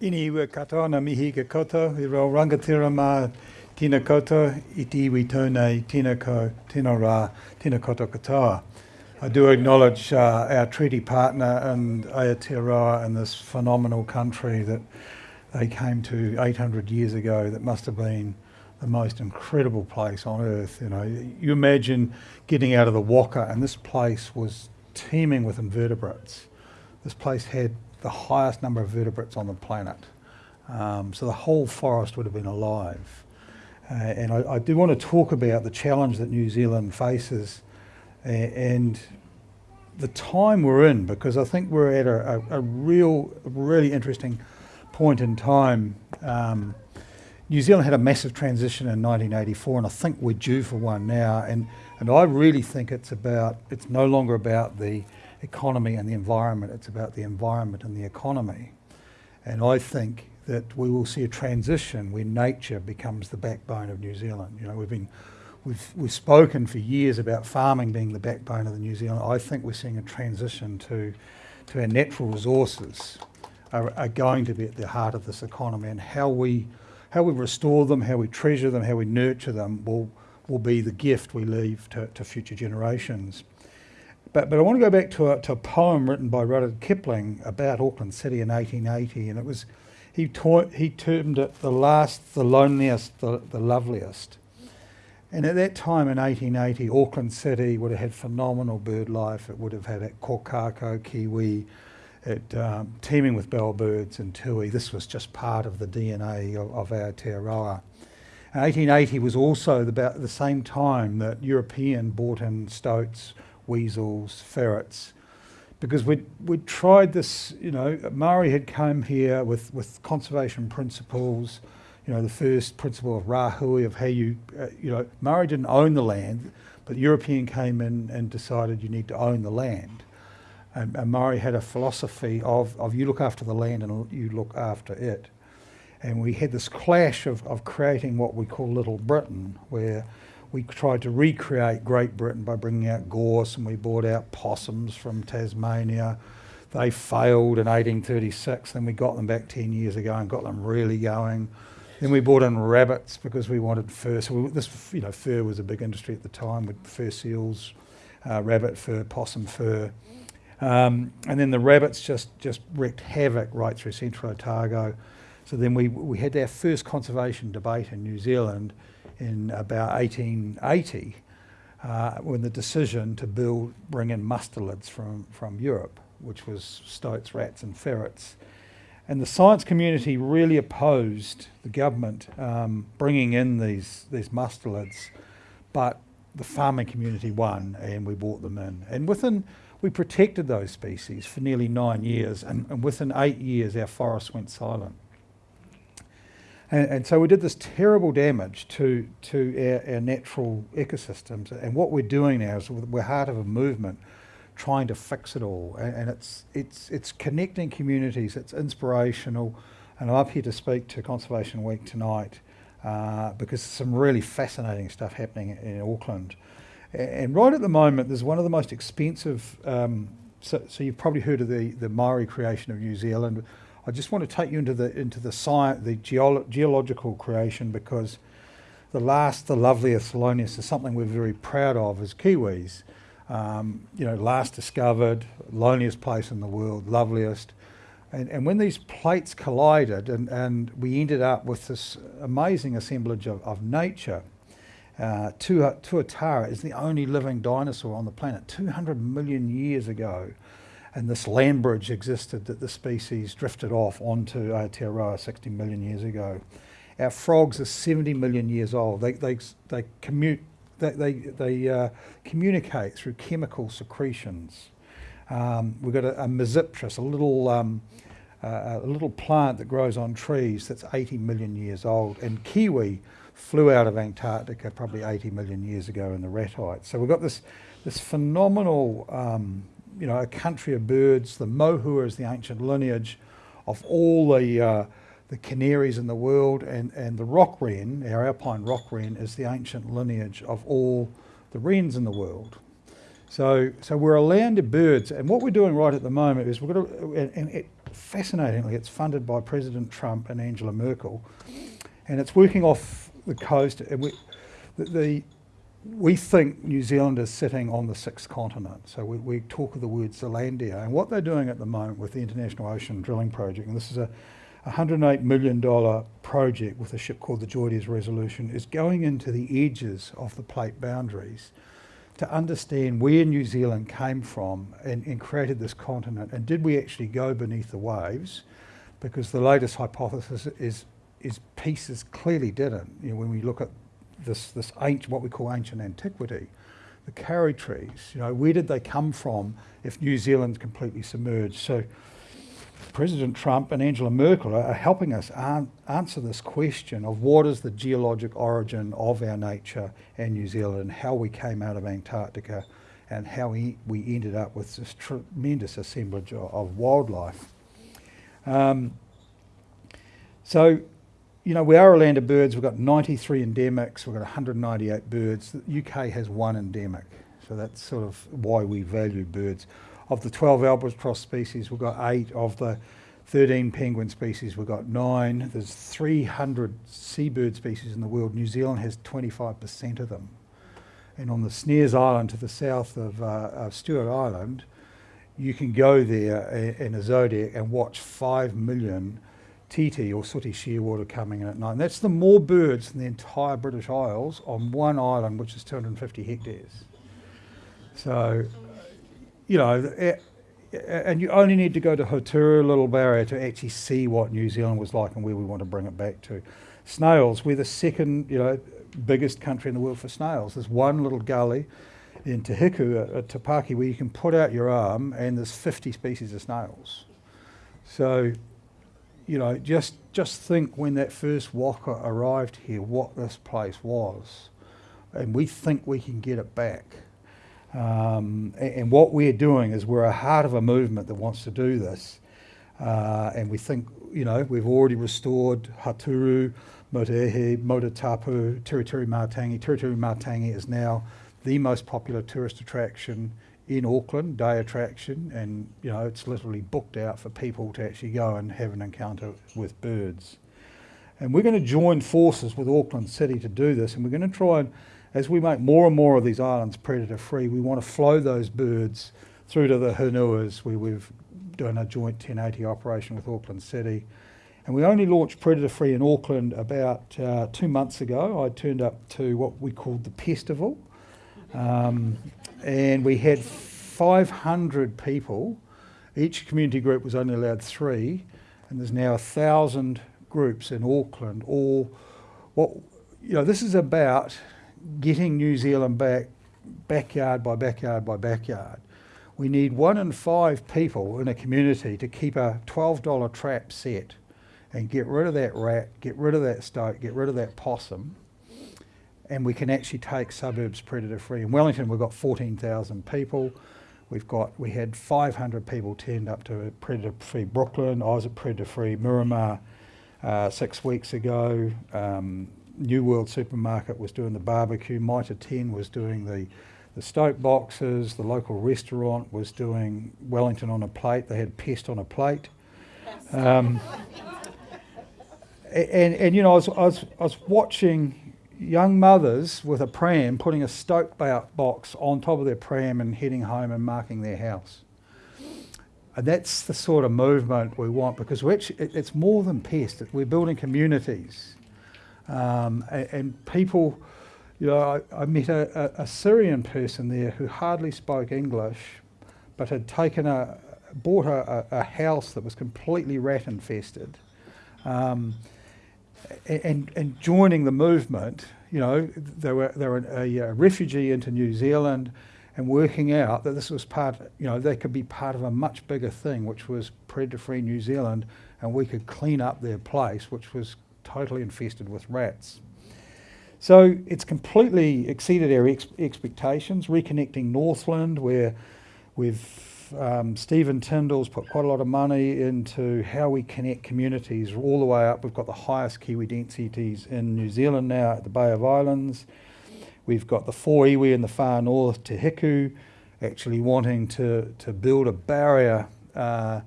Ini ua katoa mihi ke koto, i rau rangatira mā tina koto, i ti iwi tōnei tina ko, tina rā, tina koto katoa. I do acknowledge uh, our treaty partner and Aotearoa and this phenomenal country that they came to 800 years ago that must have been the most incredible place on earth. You know, you imagine getting out of the Waka and this place was teeming with invertebrates. This place had the highest number of vertebrates on the planet. Um, so the whole forest would have been alive. Uh, and I, I, do want to talk about the challenge that New Zealand faces and the time we're in, because I think we're at a, a, a real, really interesting point in time. Um, New Zealand had a massive transition in 1984, and I think we're due for one now. And, and I really think it's about, it's no longer about the economy and the environment, it's about the environment and the economy. And I think that we will see a transition where nature becomes the backbone of New Zealand. You know, we've been, we've, we've spoken for years about farming being the backbone of the New Zealand. I think we're seeing a transition to, to our natural resources are, are going to be at the heart of this economy and how we, how we restore them, how we treasure them, how we nurture them will, will be the gift we leave to, to future generations. But, but I want to go back to a, to a poem written by Rudyard Kipling about Auckland City in 1880, and it was he, taught, he termed it the last, the loneliest, the, the loveliest. And at that time in 1880, Auckland City would have had phenomenal bird life. It would have had a kokako, kiwi, it, um, teeming with bellbirds and tui. This was just part of the DNA of, of Aotearoa. 1880 was also about the same time that European bought in stoats, weasels, ferrets, because we'd, we'd tried this, you know, Maori had come here with, with conservation principles, you know, the first principle of rahui, of how you, uh, you know, Maori didn't own the land, but the European came in and decided you need to own the land. And, and Maori had a philosophy of, of you look after the land and you look after it. And we had this clash of, of creating what we call Little Britain, where we tried to recreate Great Britain by bringing out gorse and we brought out possums from Tasmania. They failed in 1836, then we got them back 10 years ago and got them really going. Then we brought in rabbits because we wanted fur. So we, this, you know, fur was a big industry at the time with fur seals, uh, rabbit fur, possum fur. Um, and then the rabbits just, just wreaked havoc right through central Otago. So then we, we had our first conservation debate in New Zealand in about 1880 uh, when the decision to build, bring in mustelids from, from Europe, which was stoats, rats and ferrets. And the science community really opposed the government um, bringing in these, these mustelids, but the farming community won and we brought them in. And within, we protected those species for nearly nine years and, and within eight years our forests went silent. And, and, so we did this terrible damage to, to our, our, natural ecosystems. And what we're doing now is we're part of a movement trying to fix it all. And, and it's, it's, it's connecting communities, it's inspirational. And I'm up here to speak to Conservation Week tonight uh, because some really fascinating stuff happening in Auckland. And right at the moment, there's one of the most expensive, um, so, so you've probably heard of the, the Maori creation of New Zealand, I just want to take you into the into the science, the geolo geological creation because the last, the loveliest, loneliest is something we're very proud of as Kiwis. Um, you know, last discovered, loneliest place in the world, loveliest. And, and when these plates collided and, and we ended up with this amazing assemblage of, of nature, uh, Tuatara is the only living dinosaur on the planet 200 million years ago and this land bridge existed that the species drifted off onto Aotearoa 60 million years ago. Our frogs are 70 million years old. They, they, they, commute, they, they, they uh, communicate through chemical secretions. Um, we've got a, a a little, um, uh, a little plant that grows on trees that's 80 million years old. And kiwi flew out of Antarctica probably 80 million years ago in the ratites. So we've got this, this phenomenal um, you know, a country of birds. The mohua is the ancient lineage of all the, uh, the canaries in the world, and, and the rock wren, our alpine rock wren, is the ancient lineage of all the wrens in the world. So, so we're a land of birds, and what we're doing right at the moment is we're going to, and, and it, fascinatingly, it's funded by President Trump and Angela Merkel, and it's working off the coast. And we, the, the we think New Zealand is sitting on the sixth continent. So we, we talk of the word Zealandia. And what they're doing at the moment with the International Ocean Drilling Project, and this is a $108 million project with a ship called the JOIDES Resolution, is going into the edges of the plate boundaries to understand where New Zealand came from and, and created this continent. And did we actually go beneath the waves? Because the latest hypothesis is is pieces clearly didn't. You know, when we look at this, this ancient, what we call ancient antiquity, the kauri trees, you know, where did they come from if New Zealand's completely submerged? So President Trump and Angela Merkel are helping us an answer this question of what is the geologic origin of our nature and New Zealand and how we came out of Antarctica and how we, we ended up with this tremendous assemblage of, of wildlife. Um, so you know, we are a land of birds. We've got 93 endemics. We've got 198 birds. The UK has one endemic. So that's sort of why we value birds. Of the 12 albatross species, we've got eight. Of the 13 penguin species, we've got nine. There's 300 seabird species in the world. New Zealand has 25% of them. And on the Snares Island to the south of, uh, of Stewart Island, you can go there in a zodiac and watch 5 million titi or sooty shearwater coming in at night. And that's the more birds than the entire British Isles on one island, which is 250 hectares. So, you know, eh, eh, and you only need to go to Hauturu Little Barrier to actually see what New Zealand was like and where we want to bring it back to. Snails, we're the second, you know, biggest country in the world for snails. There's one little gully in Te Hiku at, at Te Paki where you can put out your arm and there's 50 species of snails. So you know, just just think when that first waka arrived here, what this place was, and we think we can get it back. Um, and, and, what we're doing is we're a heart of a movement that wants to do this, uh, and we think, you know, we've already restored Hauturu, Motuihe, Motutapu, Tiritiri Matangi. Tiritiri Matangi is now the most popular tourist attraction in Auckland, day attraction, and you know it's literally booked out for people to actually go and have an encounter with birds. And we're going to join forces with Auckland City to do this, and we're going to try and, as we make more and more of these islands predator free, we want to flow those birds through to the Hunuas, where we've done a joint 1080 operation with Auckland City. And we only launched predator free in Auckland about uh, two months ago. I turned up to what we called the Pestival. Um, and we had 500 people. Each community group was only allowed three, and there's now a thousand groups in Auckland. All what you know, this is about getting New Zealand back, backyard by backyard by backyard. We need one in five people in a community to keep a $12 trap set and get rid of that rat, get rid of that stoat, get rid of that possum, and we can actually take suburbs predator free. In Wellington, we've got 14,000 people. We've got, we had 500 people turned up to predator free Brooklyn. I was at predator free Miramar uh, six weeks ago. Um, New World Supermarket was doing the barbecue. Mitre 10 was doing the, the stoat boxes. The local restaurant was doing Wellington on a plate. They had pest on a plate. Um, and, and, you know, I was, I was, I was watching young mothers with a pram putting a stoat box on top of their pram and heading home and marking their house. And that's the sort of movement we want because actually, it's more than pest. We're building communities. Um, and, and, people, you know, I, I met a, a, a, Syrian person there who hardly spoke English, but had taken a, bought a, a house that was completely rat infested. Um, and, and joining the movement, you know, they were, they were a, a, refugee into New Zealand and working out that this was part, you know, they could be part of a much bigger thing, which was predator-free New Zealand, and we could clean up their place, which was totally infested with rats. So it's completely exceeded our ex expectations, reconnecting Northland, where we've um, Stephen Tindall's put quite a lot of money into how we connect communities all the way up. We've got the highest Kiwi densities in New Zealand now at the Bay of Islands. We've got the four iwi in the far north, Te Hiku, actually wanting to, to build a barrier uh,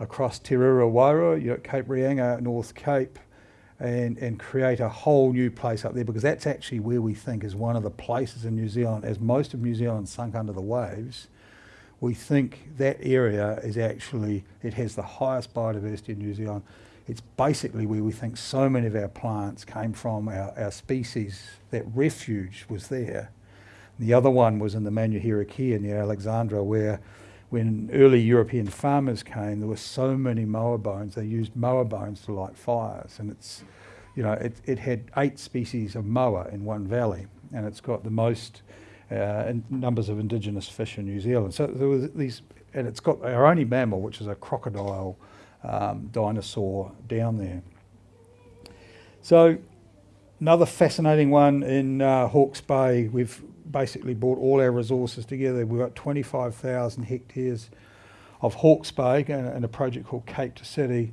across Te Rere Wairua, you know, Cape Reinga, North Cape, and, and create a whole new place up there because that's actually where we think is one of the places in New Zealand, as most of New Zealand sunk under the waves, we think that area is actually, it has the highest biodiversity in New Zealand. It's basically where we think so many of our plants came from, our, our species, that refuge was there. The other one was in the Manuherikia near Alexandra where when early European farmers came, there were so many moa bones, they used moa bones to light fires. And it's, you know, it, it had eight species of moa in one valley, and it's got the most uh, numbers of indigenous fish in New Zealand. So there was these, and it's got our only mammal, which is a crocodile um, dinosaur down there. So another fascinating one in uh, Hawke's Bay, we've basically brought all our resources together. We've got 25,000 hectares of Hawke's Bay and a project called Cape to City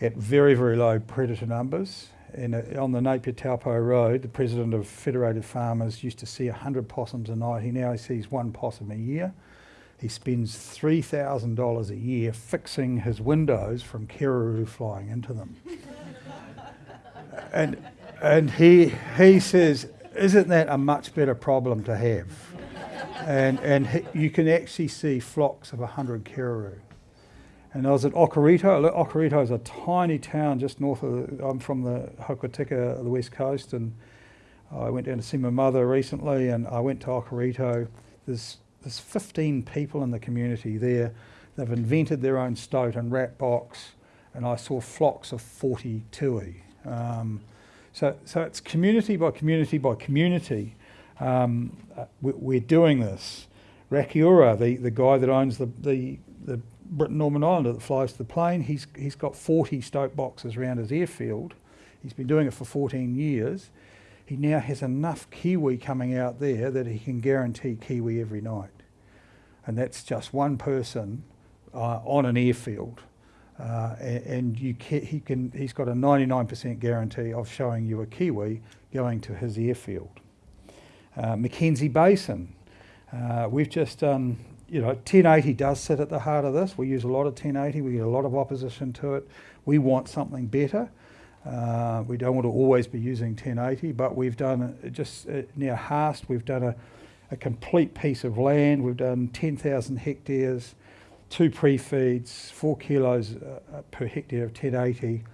at very, very low predator numbers. Uh, on the Napier Taupo Road, the president of Federated Farmers used to see 100 possums a night. He now sees one possum a year. He spends $3,000 a year fixing his windows from kererū flying into them. and and he, he says, isn't that a much better problem to have? and and he, you can actually see flocks of 100 kererū. And I was at Okarito. Okarito is a tiny town just north of, I'm from the Hokitika, the west coast, and I went down to see my mother recently, and I went to Okarito. There's, there's 15 people in the community there. They've invented their own stoat and rat box, and I saw flocks of 40 tui. Um, so, so it's community by community by community. Um, uh, we, are doing this. Rakiura, the, the guy that owns the, the, the Britten Norman Islander that flies the plane, he's, he's got 40 stoat boxes around his airfield. He's been doing it for 14 years. He now has enough kiwi coming out there that he can guarantee kiwi every night. And that's just one person uh, on an airfield. Uh, and, you can, he can, he's got a 99% guarantee of showing you a kiwi going to his airfield. Uh, Mackenzie Basin, uh, we've just done, you know, 1080 does sit at the heart of this. We use a lot of 1080, we get a lot of opposition to it. We want something better. Uh, we don't want to always be using 1080, but we've done just uh, near Haast, we've done a, a complete piece of land. We've done 10,000 hectares two pre-feeds, four kilos uh, uh per hectare of 1080,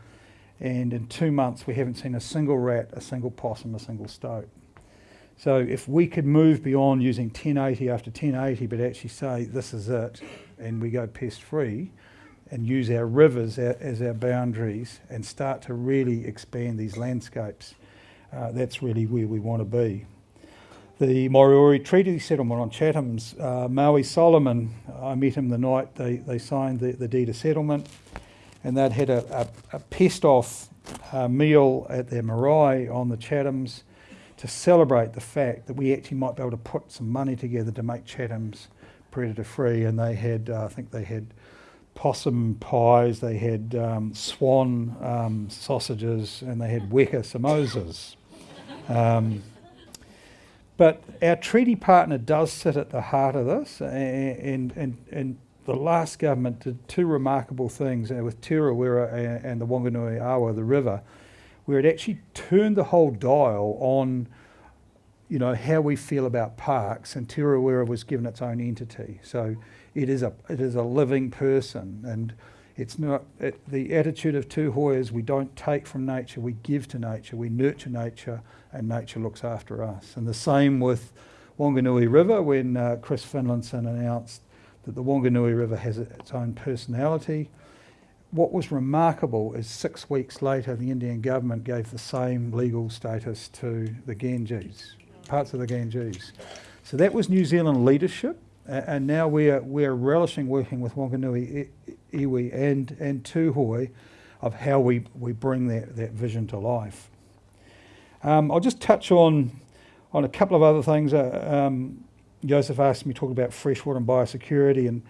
and in two months we haven't seen a single rat, a single possum, a single stoat. So if we could move beyond using 1080 after 1080, but actually say this is it, and we go pest free, and use our rivers as our boundaries, and start to really expand these landscapes, uh, that's really where we want to be the Moriori Treaty Settlement on Chatham's. Uh, Maui Solomon, I met him the night they, they signed the, the deed of settlement, and they'd had a, a, a pest off uh, meal at their marae on the Chathams to celebrate the fact that we actually might be able to put some money together to make Chatham's predator free. And they had, uh, I think they had possum pies, they had um, swan um, sausages, and they had weka samosas. Um, but our treaty partner does sit at the heart of this, and, and, and the last government did two remarkable things uh, with Te Urewera and the Wanganui Awa, the river, where it actually turned the whole dial on you know, how we feel about parks, and Te Urewera was given its own entity. So it is a, it is a living person, and it's not, it, the attitude of Tūhoe is we don't take from nature, we give to nature, we nurture nature, and nature looks after us. And the same with Wanganui River when uh, Chris Finlayson announced that the Wanganui River has its own personality. What was remarkable is six weeks later, the Indian government gave the same legal status to the Ganges, parts of the Ganges. So that was New Zealand leadership, and now we're, we're relishing working with Wanganui iwi and, and Tūhoe of how we, we bring that, that vision to life. Um, I'll just touch on, on a couple of other things. Uh, um, Joseph asked me to talk about freshwater and biosecurity. And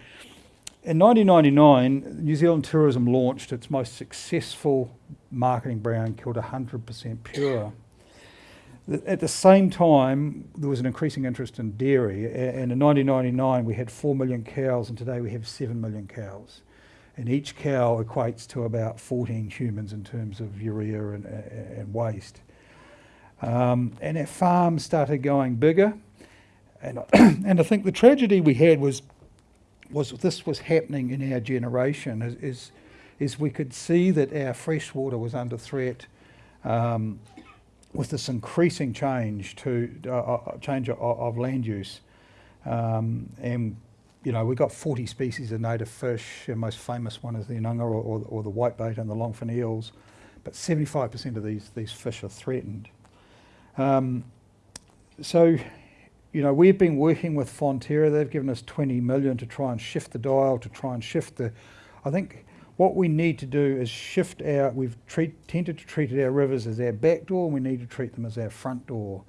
in 1999, New Zealand Tourism launched its most successful marketing brand called 100% Pure. At the same time, there was an increasing interest in dairy. And in 1999, we had 4 million cows, and today we have 7 million cows. and each cow equates to about 14 humans in terms of urea and, and waste. Um, and our farm started going bigger, and, and I think the tragedy we had was, was this was happening in our generation, is, is, is we could see that our freshwater was under threat um, with this increasing change to uh, uh change of, of, land use. Um, and you know, we've got 40 species of native fish. The most famous one is the inanga or, or, or the whitebait and the longfin eels. But 75% of these, these fish are threatened. Um, so, you know, we've been working with Fonterra. They've given us 20 million to try and shift the dial, to try and shift the... I think what we need to do is shift our... We've treat, tended to treat our rivers as our back door, we need to treat them as our front door.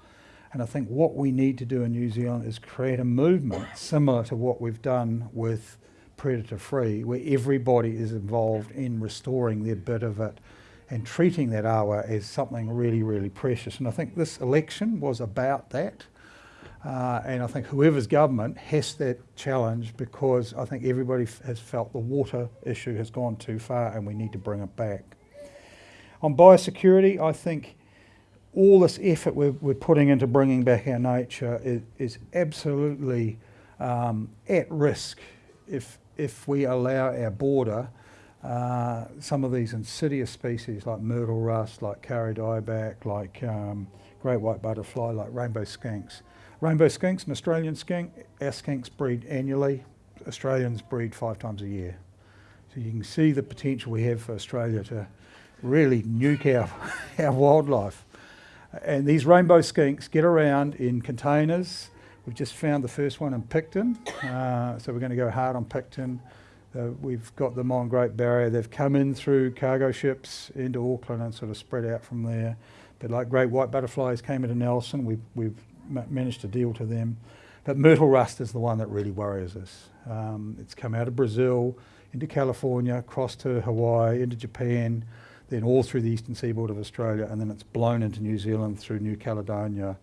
And I think what we need to do in New Zealand is create a movement similar to what we've done with predator free, where everybody is involved in restoring their bit of it and treating that awa as something really, really precious. And I think this election was about that. Uh, and I think whoever's government has that challenge because I think everybody has felt the water issue has gone too far and we need to bring it back. On biosecurity, I think all this effort we're, we're, putting into bringing back our nature is, is absolutely um, at risk if, if we allow our border uh, some of these insidious species like myrtle rust, like kauri dieback, like um, great white butterfly, like rainbow skinks. Rainbow skinks, an Australian skink, our skinks breed annually, Australians breed five times a year. So you can see the potential we have for Australia to really nuke our, our wildlife. And these rainbow skinks get around in containers. We've just found the first one in Picton, uh, so we're going to go hard on Picton. Uh, we've got them on Great Barrier. They've come in through cargo ships into Auckland and sort of spread out from there. But like great white butterflies came into Nelson, we've, we've managed to deal to them. But myrtle rust is the one that really worries us. Um, it's come out of Brazil, into California, across to Hawaii, into Japan, then all through the eastern seaboard of Australia, and then it's blown into New Zealand through New Caledonia.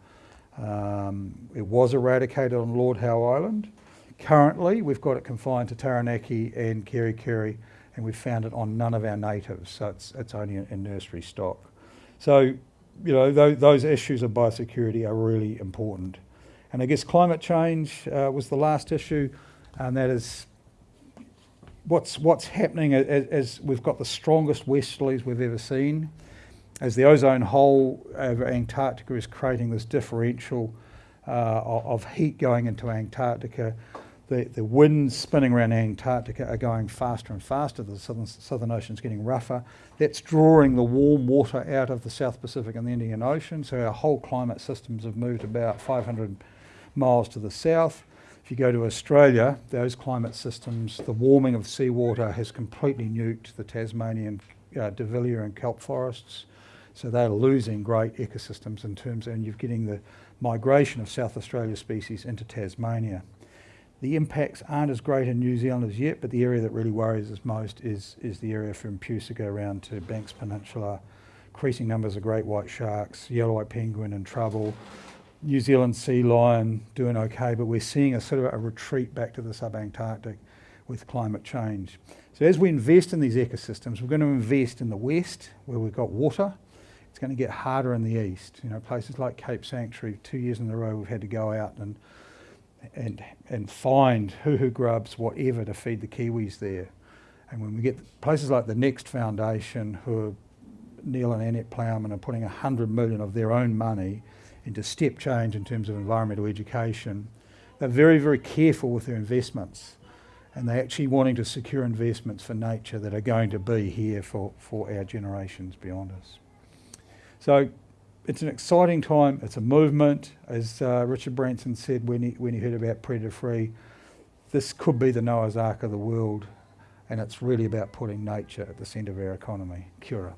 Um, it was eradicated on Lord Howe Island. Currently, we've got it confined to Taranaki and Kerikeri, and we've found it on none of our natives, so it's, it's only in nursery stock. So, you know, th those issues of biosecurity are really important. And I guess climate change uh, was the last issue, and that is what's, what's happening as, as, we've got the strongest westerlies we've ever seen, as the ozone hole over Antarctica is creating this differential uh, of heat going into Antarctica, the, the winds spinning around Antarctica are going faster and faster. The southern, southern ocean's getting rougher. That's drawing the warm water out of the South Pacific and the Indian Ocean. So our whole climate systems have moved about 500 miles to the south. If you go to Australia, those climate systems, the warming of seawater has completely nuked the Tasmanian uh, and kelp forests. So they're losing great ecosystems in terms, and you're getting the migration of South Australia species into Tasmania. The impacts aren't as great in New Zealand as yet, but the area that really worries us most is, is the area from Puysegur around to Banks Peninsula. Increasing numbers of great white sharks, yellow-eyed penguin in trouble, New Zealand sea lion doing okay, but we're seeing a sort of a retreat back to the subantarctic with climate change. So as we invest in these ecosystems, we're going to invest in the west where we've got water. It's going to get harder in the east. You know, places like Cape Sanctuary, two years in a row we've had to go out and and and find huhu grubs, whatever, to feed the kiwis there. And when we get places like the Next Foundation, who are, Neil and Annette Plowman are putting 100 million of their own money into step change in terms of environmental education. They're very, very careful with their investments and they're actually wanting to secure investments for nature that are going to be here for, for our generations beyond us. So it's an exciting time, it's a movement. As uh, Richard Branson said when he, when he heard about Predator Free, this could be the Noah's Ark of the world and it's really about putting nature at the centre of our economy. Kia ora.